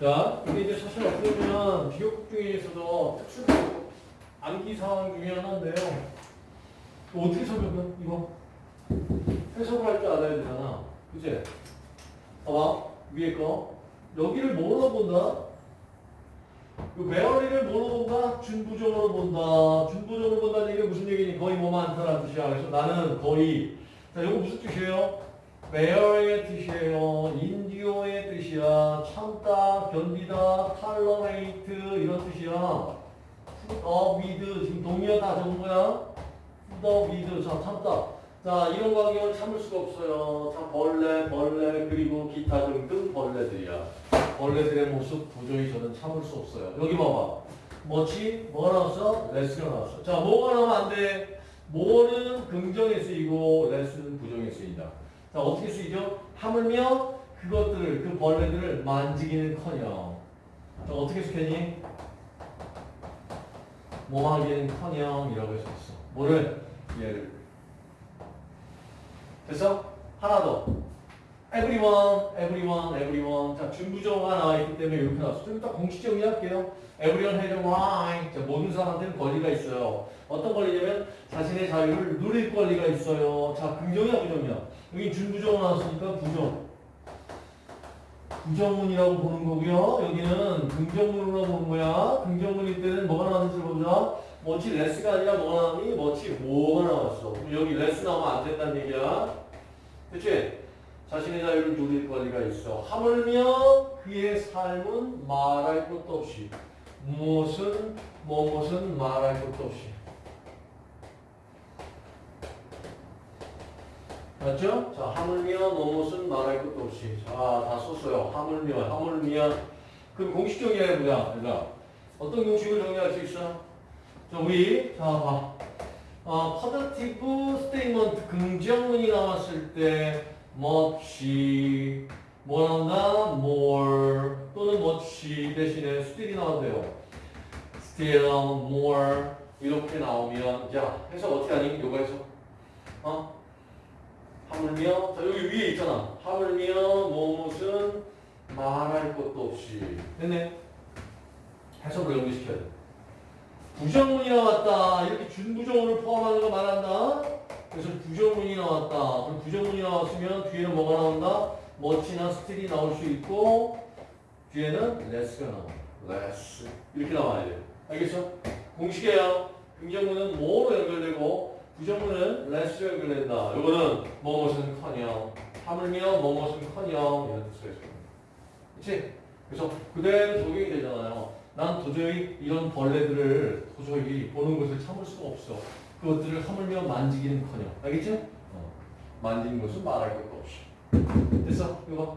자, 이게 이제 사실 어떻게 보면 비교급 중에서도 특수 암기 상황 중에 하나인데요. 어떻게 설명해? 이거 해석을 할 줄 알아야 되잖아. 그치? 봐봐. 위에 거. 여기를 뭐로 본다? 그 메어리를 뭐로 본다? 준부정으로 본다. 준부정으로 본다는 얘기가 무슨 얘기니? 거의 뭐 많다는 뜻이야. 그래서 나는 거의. 자, 이거 무슨 뜻이에요? Bear의 뜻이에요. 인디오의 뜻이야. 참다, 견디다, tolerate 이런 뜻이야. put up with 지금 동의어 다 적은 거야. put up with 자 참다. 자 이런 광경을 참을 수가 없어요. 자 벌레, 벌레 그리고 기타 등등 벌레들이야. 벌레들의 모습 도저히 저는 참을 수 없어요. 여기 봐봐. 뭐지? 뭐가 나왔어? 레스가 나왔어. 자 뭐가 나오면 안 돼? 뭐는 긍정에 쓰이고 레스는 부정에 쓰인다. 자 어떻게 쓰이죠? 하물며 그것들을 그 벌레들을 만지기는 커녕 자 어떻게 쓰겠니? 뭐하기는 커녕 이라고 해서 있어. 뭐를 얘를 됐어? Everyone, everyone, everyone. 자 준부정어가 나와 있기 때문에 이렇게 나왔어. 좀 이따 공식 정리할게요. everyone has a right. 자 모든 사람한테는 권리가 있어요. 어떤 권리냐면 자신의 자유를 누릴 권리가 있어요. 자 긍정이야 부정이야? 여기 준부정 나왔으니까 부정. 부정문이라고 보는 거고요. 여기는 긍정문으로 보는 거야. 긍정문일 때는 뭐가 나왔는지 보자. much less가 아니라 뭐가 나왔니? much 뭐가 나왔어. 여기 less 나오면 안 된다는 얘기야. 그치? 자신의 자유를 누릴 권리가 있어. 하물며 그의 삶은 말할 것도 없이 무엇은 무엇은 말할 것도 없이 맞죠? 자, 하물며 무엇은 말할 것도 없이. 자, 다 썼어요. 하물며, 하물며. 그럼 공식 정리해보자, 얘들아. 어떤 공식을 정리할 수 있어? 자, 우리, 자, 봐. 어, positive statement, 긍정문이 나왔을 때, 뭐 나온다? more, 또는 much 대신에 still이 나온대요. still, more, 이렇게 나오면, 자, 해석 어떻게 하니? 요거 해석. 어? 하물며 자 여기 위에 있잖아 하물며 무엇은 말할 것도 없이 됐네 해석을 연결시켜야 돼 부정문이 나왔다 이렇게 준부정문을 포함하는 거 말한다 그래서 부정문이 나왔다 그럼 부정문이 나왔으면 뒤에는 뭐가 나온다 멋지나 스틸이 나올 수 있고 뒤에는 less가 나와 less 이렇게 나와야 돼 알겠어? 공식이에요 긍정문은 뭐로 연결되고 부정문은 less로 연결된다. 이거는 뭐뭇은 커녕, 하물며 뭐뭇은 커녕 이런 뜻으로 해서 그렇지? 그래서 그대로 적용이 되잖아요. 난 도저히 이런 벌레들을 도저히 보는 것을 참을 수가 없어. 그것들을 하물며 만지기는 커녕, 알겠지? 어. 만지는 것은 말할 것도 없이. 됐어? 이거 봐.